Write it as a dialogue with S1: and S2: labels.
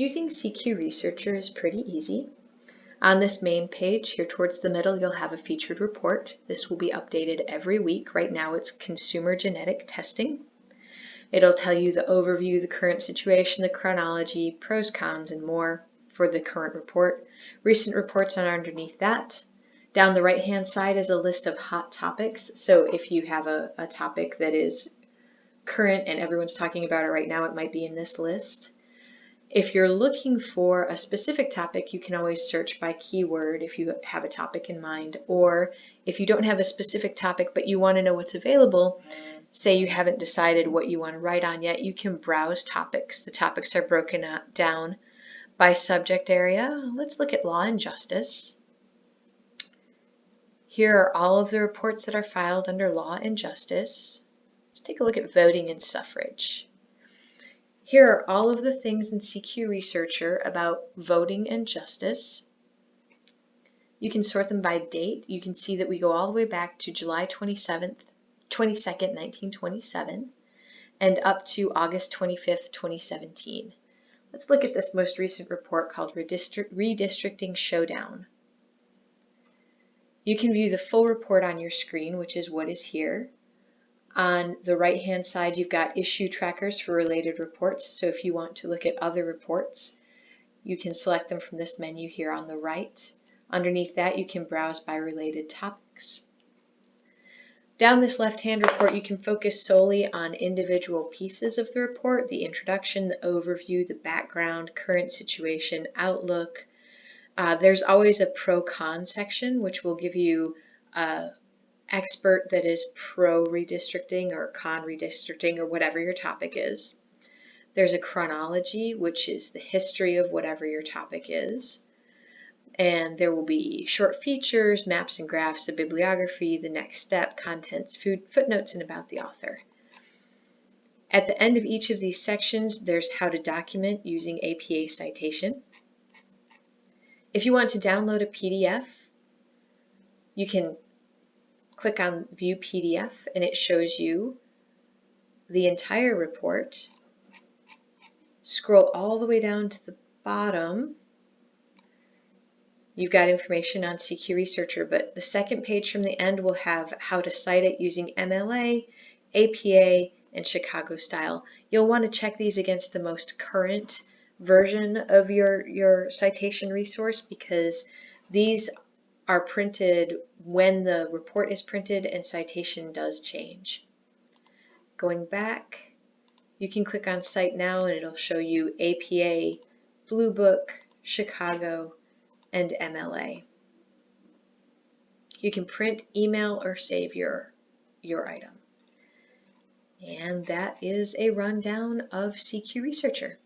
S1: Using CQ Researcher is pretty easy. On this main page here towards the middle you'll have a featured report. This will be updated every week. Right now it's consumer genetic testing. It'll tell you the overview, the current situation, the chronology, pros, cons, and more for the current report. Recent reports are underneath that. Down the right hand side is a list of hot topics. So if you have a, a topic that is current and everyone's talking about it right now, it might be in this list. If you're looking for a specific topic, you can always search by keyword if you have a topic in mind. Or if you don't have a specific topic but you want to know what's available, say you haven't decided what you want to write on yet, you can browse topics. The topics are broken down by subject area. Let's look at law and justice. Here are all of the reports that are filed under law and justice. Let's take a look at voting and suffrage. Here are all of the things in CQ Researcher about voting and justice. You can sort them by date. You can see that we go all the way back to July 27th, 22nd, 1927 and up to August 25th, 2017. Let's look at this most recent report called Redistricting Showdown. You can view the full report on your screen, which is what is here. On the right hand side you've got issue trackers for related reports so if you want to look at other reports you can select them from this menu here on the right. Underneath that you can browse by related topics. Down this left hand report you can focus solely on individual pieces of the report, the introduction, the overview, the background, current situation, outlook. Uh, there's always a pro-con section which will give you uh, expert that is pro redistricting or con redistricting or whatever your topic is. There's a chronology, which is the history of whatever your topic is. And there will be short features, maps and graphs, a bibliography, the next step, contents, food, footnotes, and about the author. At the end of each of these sections, there's how to document using APA citation. If you want to download a PDF, you can click on View PDF and it shows you the entire report. Scroll all the way down to the bottom. You've got information on CQ Researcher, but the second page from the end will have how to cite it using MLA, APA, and Chicago style. You'll want to check these against the most current version of your, your citation resource because these are printed when the report is printed and citation does change. Going back, you can click on Cite Now and it'll show you APA, Blue Book, Chicago, and MLA. You can print, email, or save your, your item. And that is a rundown of CQ Researcher.